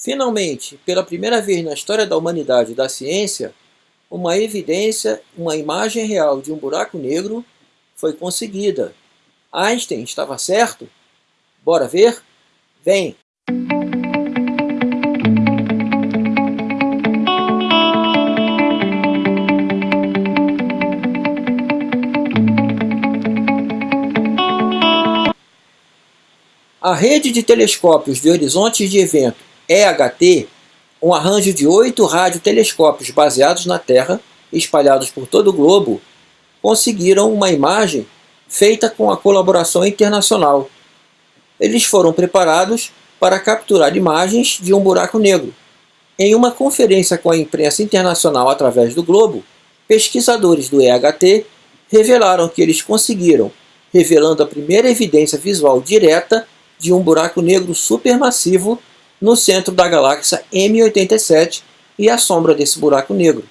Finalmente, pela primeira vez na história da humanidade e da ciência, uma evidência, uma imagem real de um buraco negro foi conseguida. Einstein estava certo? Bora ver? Vem! A rede de telescópios de horizontes de evento EHT, um arranjo de oito radiotelescópios baseados na Terra, espalhados por todo o globo, conseguiram uma imagem feita com a colaboração internacional. Eles foram preparados para capturar imagens de um buraco negro. Em uma conferência com a imprensa internacional através do globo, pesquisadores do EHT revelaram que eles conseguiram, revelando a primeira evidência visual direta de um buraco negro supermassivo no centro da galáxia M87 e a sombra desse buraco negro.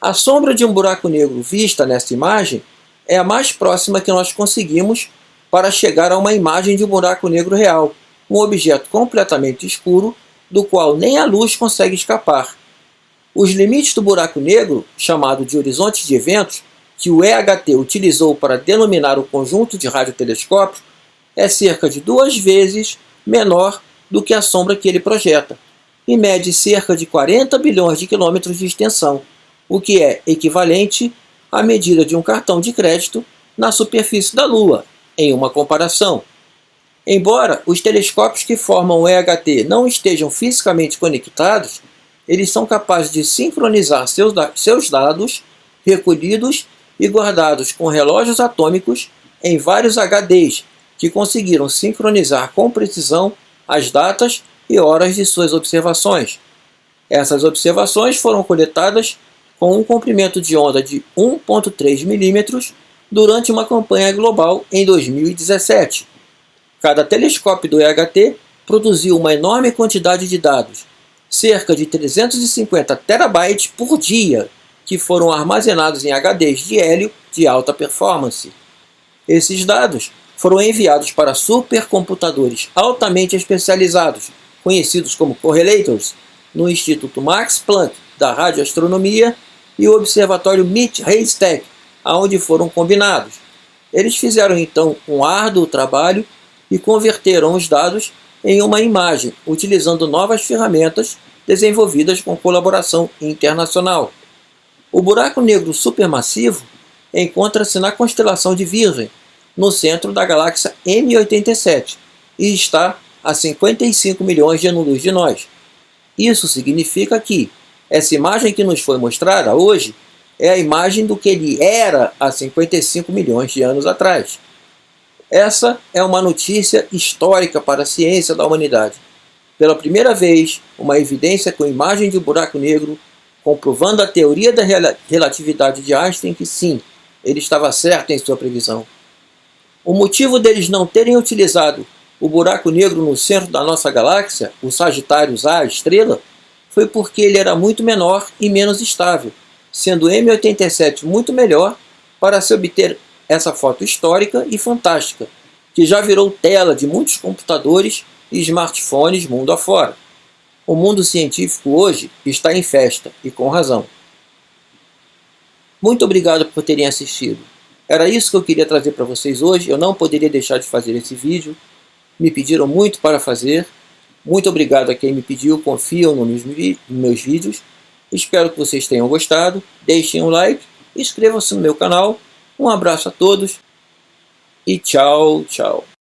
A sombra de um buraco negro vista nesta imagem é a mais próxima que nós conseguimos para chegar a uma imagem de um buraco negro real, um objeto completamente escuro do qual nem a luz consegue escapar. Os limites do buraco negro, chamado de horizonte de eventos, que o EHT utilizou para denominar o conjunto de radiotelescópios, é cerca de duas vezes menor do que a sombra que ele projeta, e mede cerca de 40 bilhões de quilômetros de extensão, o que é equivalente à medida de um cartão de crédito na superfície da Lua, em uma comparação. Embora os telescópios que formam o EHT não estejam fisicamente conectados, eles são capazes de sincronizar seus, seus dados recolhidos e guardados com relógios atômicos em vários HDs que conseguiram sincronizar com precisão as datas e horas de suas observações. Essas observações foram coletadas com um comprimento de onda de 1.3 mm durante uma campanha global em 2017. Cada telescópio do EHT produziu uma enorme quantidade de dados, cerca de 350 terabytes por dia, que foram armazenados em HDs de hélio de alta performance. Esses dados foram enviados para supercomputadores altamente especializados, conhecidos como correlators, no Instituto Max Planck da Radioastronomia e o Observatório MIT-Haystack, aonde foram combinados. Eles fizeram então um árduo trabalho e converteram os dados em uma imagem, utilizando novas ferramentas desenvolvidas com colaboração internacional. O buraco negro supermassivo encontra-se na constelação de Virgem, no centro da galáxia M87 e está a 55 milhões de anos-luz de nós. Isso significa que essa imagem que nos foi mostrada hoje é a imagem do que ele era há 55 milhões de anos atrás. Essa é uma notícia histórica para a ciência da humanidade. Pela primeira vez, uma evidência com imagem de um buraco negro, comprovando a teoria da relatividade de Einstein que sim, ele estava certo em sua previsão. O motivo deles não terem utilizado o buraco negro no centro da nossa galáxia, o Sagitários A, estrela, foi porque ele era muito menor e menos estável, sendo o M87 muito melhor para se obter essa foto histórica e fantástica, que já virou tela de muitos computadores e smartphones mundo afora. O mundo científico hoje está em festa, e com razão. Muito obrigado por terem assistido. Era isso que eu queria trazer para vocês hoje. Eu não poderia deixar de fazer esse vídeo. Me pediram muito para fazer. Muito obrigado a quem me pediu, confiam nos meus vídeos. Espero que vocês tenham gostado. Deixem um like, inscrevam-se no meu canal. Um abraço a todos e tchau, tchau.